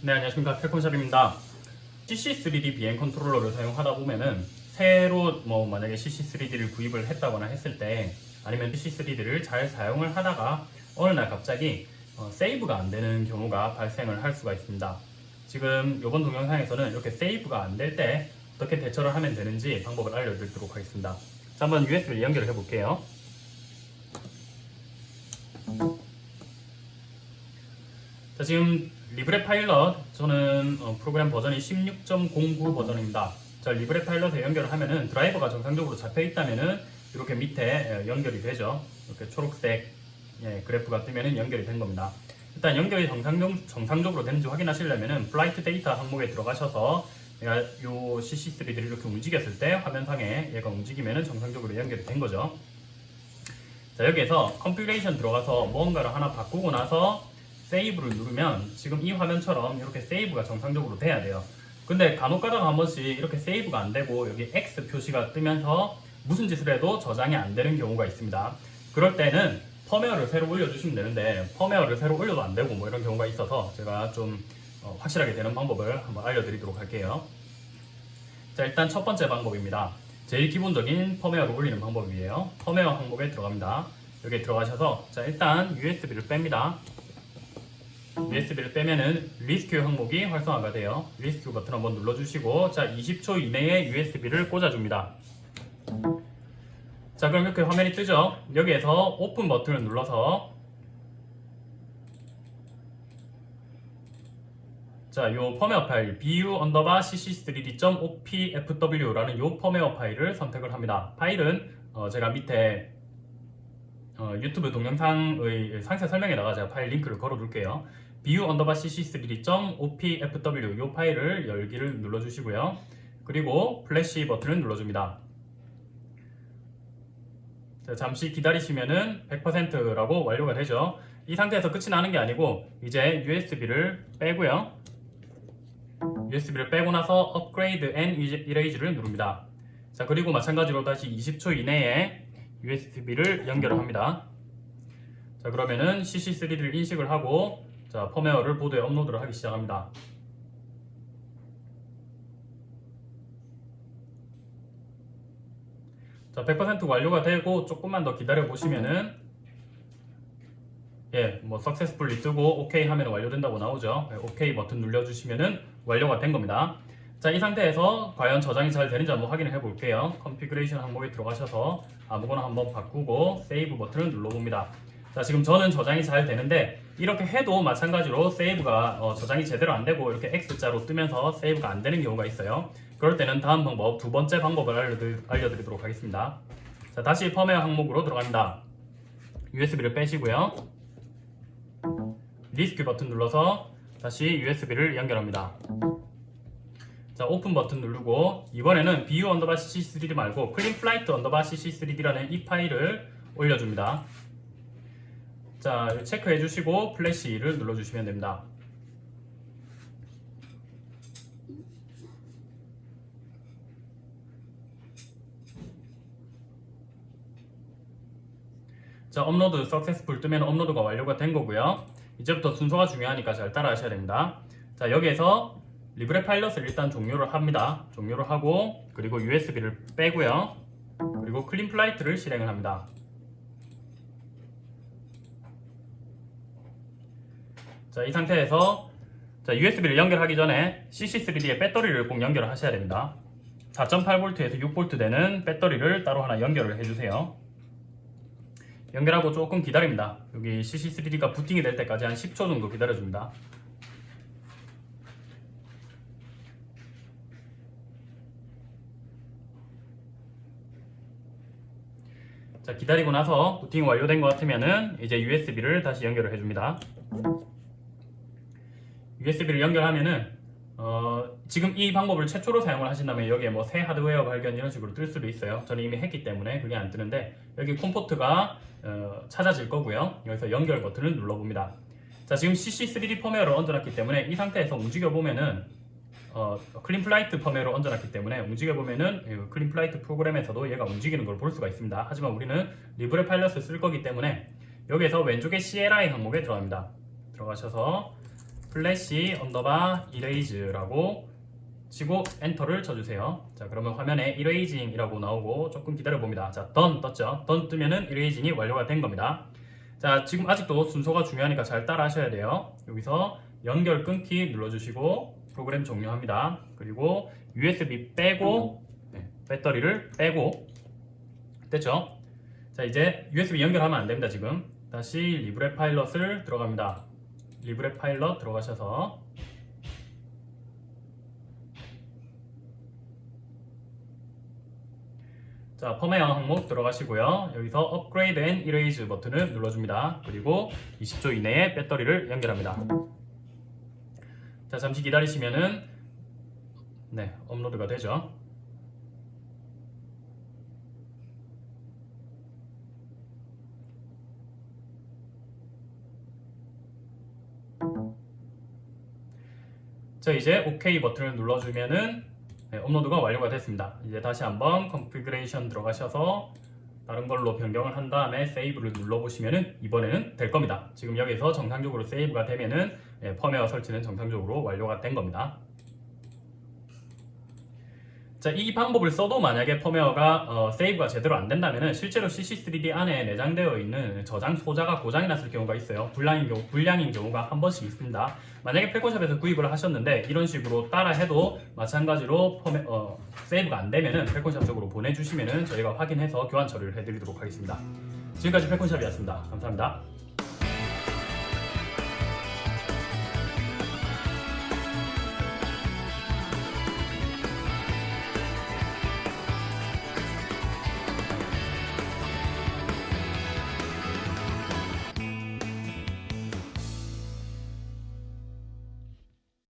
네 안녕하십니까. 캘콘샵입니다. CC3D 비행 컨트롤러를 사용하다 보면은 새로 뭐 만약에 CC3D를 구입을 했다거나 했을 때 아니면 CC3D를 잘 사용을 하다가 어느 날 갑자기 어, save가 안 되는 경우가 발생을 할 수가 있습니다. 지금 이번 동영상에서는 이렇게 save가 안 될 때 어떻게 대처를 하면 되는지 방법을 알려드리도록 하겠습니다. 자 한번 USB를 연결을 해 볼게요. 자 지금 LibrePilot 저는 어, 프로그램 버전이 16.09 버전입니다. 자 LibrePilot에 연결을 하면은 드라이버가 정상적으로 잡혀 있다면은 이렇게 밑에 예, 연결이 되죠. 이렇게 초록색 예, 그래프가 뜨면은 연결이 된 겁니다. 일단 연결이 정상적, 정상적 으로 되는지 확인하시려면은 flight data 항목에 들어가셔서 내가 요 CC3를 이렇게 움직였을 때 화면상에 얘가 움직이면은 정상적으로 연결이 된 거죠. 자 여기에서 configuration 들어가서 뭔가를 하나 바꾸고 나서 save를 누르면 지금 이 화면처럼 이렇게 save가 정상적으로 돼야 돼요. 근데 간혹 가다가 한 번씩 이렇게 save가 안 되고 여기 X 표시가 뜨면서 무슨 짓을 해도 저장이 안 되는 경우가 있습니다. 그럴 때는 펌웨어를 새로 올려주시면 되는데 펌웨어를 새로 올려도 안 되고 뭐 이런 경우가 있어서 제가 좀 어, 확실하게 되는 방법을 한번 알려드리도록 할게요. 자 일단 첫 번째 방법입니다. 제일 기본적인 펌웨어를 올리는 방법이에요. 펌웨어 항목에 들어갑니다. 여기에 들어가셔서 자 일단 USB를 뺍니다 USB를 빼면은 rescue 항목이 활성화가 돼요. rescue 버튼 한번 눌러주시고 자 20초 이내에 USB를 꽂아줍니다. 자 그럼 이렇게 화면이 뜨죠. 여기에서 오픈 버튼을 눌러서 자, 요 펌웨어 파일 bu 언더바 cc3d.opfw라는 요 펌웨어 파일을 선택을 합니다. 파일은 어, 제가 밑에 어, 유튜브 동영상의 상세 설명에 나가 제가 파일 링크를 걸어 둘게요. Bu 언더바 cc3d.opfw 이 파일을 열기를 눌러주시고요. 그리고 플래시 버튼을 눌러줍니다. 자, 잠시 기다리시면은 100%라고 완료가 되죠. 이 상태에서 끝이 나는 게 아니고 이제 USB를 빼고요. USB를 빼고 나서 upgrade and erase를 누릅니다. 자 그리고 마찬가지로 다시 20초 이내에 USB를 연결을 합니다. 자 그러면은 CC3D를 인식을 하고 자 펌웨어를 보드에 업로드를 하기 시작합니다. 자 100% 완료가 되고 조금만 더 기다려 보시면은 예, 뭐 successfully 뜨고 OK 하면 완료된다고 나오죠. 예, OK 버튼 눌러주시면은 완료가 된 겁니다. 자, 이 상태에서 과연 저장이 잘 되는지 한번 확인을 해 볼게요. configuration 항목에 들어가셔서 아무거나 한번 바꾸고 save 버튼을 눌러봅니다. 자, 지금 저는 저장이 잘 되는데 이렇게 해도 마찬가지로 save가 어, 저장이 제대로 안 되고 이렇게 X자로 뜨면서 save가 안 되는 경우가 있어요. 그럴 때는 다음 방법, 두 번째 방법을 알려드리, 알려드리도록 하겠습니다. 자, 다시 펌웨어 항목으로 들어갑니다. USB를 빼시고요. rescue 버튼 눌러서 다시 USB를 연결합니다. 자 오픈 버튼 누르고 이번에는 bu 언더바 cc3d 말고 Cleanflight 언더바 cc3d라는 이 파일을 올려줍니다. 자 체크해 주시고 flash를 눌러 주시면 됩니다. 자 upload successful 뜨면 업로드가 완료가 된 거고요. 이제부터 순서가 중요하니까 잘 따라 하셔야 됩니다. 자 여기에서 LibrePilot을 일단 종료를 합니다. 종료를 하고 그리고 USB를 빼고요. 그리고 Cleanflight를 실행을 합니다. 자, 이 상태에서 자, USB를 연결하기 전에 CC3D의 배터리를 꼭 연결을 하셔야 됩니다. 4.8V에서 6V 되는 배터리를 따로 하나 연결을 해주세요. 연결하고 조금 기다립니다. 여기 CC3D가 부팅이 될 때까지 한 10초 정도 기다려줍니다. 자 기다리고 나서 부팅이 완료된 것 같으면은 이제 USB를 다시 연결을 해줍니다. USB를 연결하면은 어, 지금 이 방법을 최초로 사용을 하신다면 여기에 뭐 새 하드웨어 발견 이런 식으로 뜰 수도 있어요. 저는 이미 했기 때문에 그게 안 뜨는데 여기 콤포트가 어, 찾아질 거고요. 여기서 연결 버튼을 눌러봅니다. 자 지금 CC3D 펌웨어를 얹어놨기 때문에 이 상태에서 움직여 보면은 어, Cleanflight 펌웨어를 얹어놨기 때문에 움직여 보면은 Cleanflight 프로그램에서도 얘가 움직이는 걸 볼 수가 있습니다. 하지만 우리는 LibrePilot을 쓸 거기 때문에 여기에서 왼쪽에 CLI 항목에 들어갑니다. 들어가셔서 플래시 언더바 erase라고 치고 엔터를 쳐주세요. 자 그러면 화면에 erasing이라고 나오고 조금 기다려 봅니다. 자 done 떴죠. done 뜨면은 erasing이 완료가 된 겁니다. 자 지금 아직도 순서가 중요하니까 잘 따라 하셔야 돼요. 여기서 연결 끊기 눌러주시고 프로그램 종료합니다. 그리고 USB 빼고 네, 배터리를 빼고 됐죠? 자 이제 USB 연결하면 안 됩니다 지금 다시 리브레 파일럿을 들어갑니다. 리브레 파일럿 들어가셔서 자, 펌웨어 항목 들어가시고요. 여기서 upgrade and erase 버튼을 눌러줍니다. 그리고 20초 이내에 배터리를 연결합니다. 자, 잠시 기다리시면은 네, 업로드가 되죠. 자, 이제 OK 버튼을 눌러주면은 네, 업로드가 완료가 됐습니다. 이제 다시 한번 configuration 들어가셔서 다른 걸로 변경을 한 다음에 세이브를 눌러보시면은 이번에는 될 겁니다. 지금 여기서 정상적으로 세이브가 되면은 예, 펌웨어 설치는 정상적으로 완료가 된 겁니다. 자, 이 방법을 써도 만약에 펌웨어가 어, 세이브가 제대로 안 된다면은 실제로 CC3D 안에 내장되어 있는 저장 소자가 고장이 났을 경우가 있어요. 불량인 경우, 불량인 경우가 한 번씩 있습니다. 만약에 펠콘샵에서 구입을 하셨는데 이런 식으로 따라 해도 마찬가지로 펌웨, 어, 세이브가 안 되면은 펠콘샵 쪽으로 보내주시면은 저희가 확인해서 교환 처리를 해드리도록 하겠습니다. 지금까지 펠콘샵이었습니다. 감사합니다.